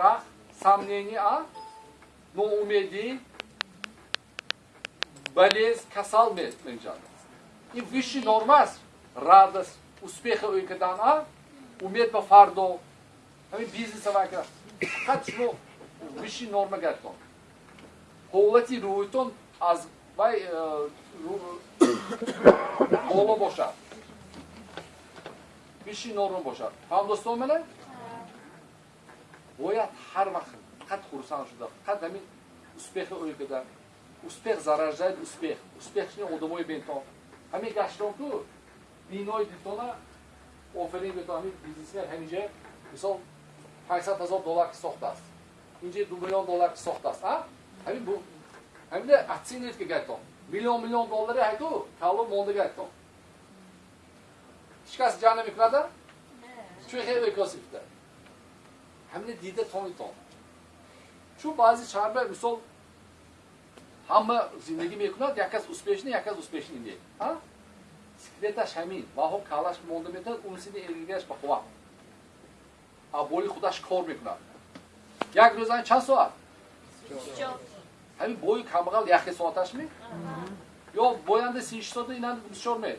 страх, сомнение, ноумедӣ, болезнь, касал менҷанд. ин виши норма аст. Радост успеха ӯй кардан а? Умед ба фардо. Ҳамин бизнеса вай кард фақат шумо виши норма гардон ҳолати рӯйтон аз вай э, боло бошад. Виши норма бошад. Фаҳмдостон мене бояд ҳар вақт фақат хурсанд шуда фақат ҳамин успеха ӯй кардан успех зараждад успех. Успех шини одамои бентон ҳамин гаштон ку бинои дитона оферин бето ҳамин бизнесмен ҳаминҷа мисол панҷсад ҳазор доллар сохтааст инҷа ду миллион доллар сохтааст ҳамин ҳамин оценит ки гайтон миллион миллион доллари ҳайту кало монда гайтон ҳичкас ҷа намекунада? Чӯ хеле косифта ҳамин дида тонитон чун баъзи чарба мисол ҳама зиндагӣ мекунад як кас успешни як кас успешни не секреташ ҳамин. Ваҳо калаш монда метавад унсини энергияш ба хувақ а боли худаш кор мекунад. Як рӯзани чанд соат? Ҳамин бои камбағал яхе соаташ ме ё боянда сиш соата инан бисёр ме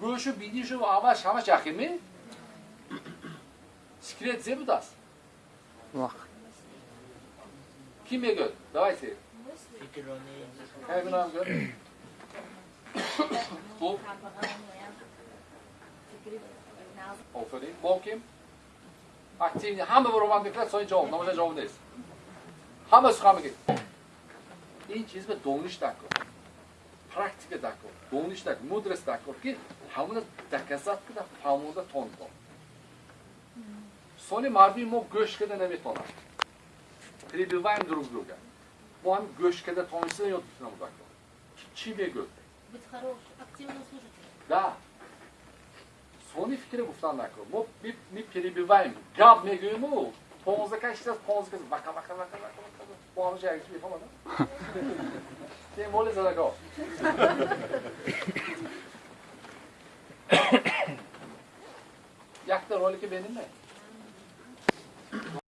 гӯшу бидишу аваш ҳамаш яхе ме Секрет зе будаст. Вах. Ким ме гӯд? Давайте. Кай гунаам гӯд? Хуб. Офарин. Бо ким? Активни. Ҳама баромадниклар сои ҷавоб. Намоша ҷавоб нест. Ҳама сухан мегӯд. Ин чизро дониш накун. практика дакор, дониш дакор, мудрост дакор ки ҳамона доказат куда фаҳмода тон кун. сони марди мо гӯшт када наметонад прибиваем друг друга бо ҳам гӯшт када тонисидан ёд битунам дако чӣ мегӯд да сони фикре гуфтан накун мо миперебиваем гап мегӯему понзда кашист аст понзда кашист вака вака вака вака бо ҳамаша якчи мефаҳмада тем боли задаго якта ролики беним не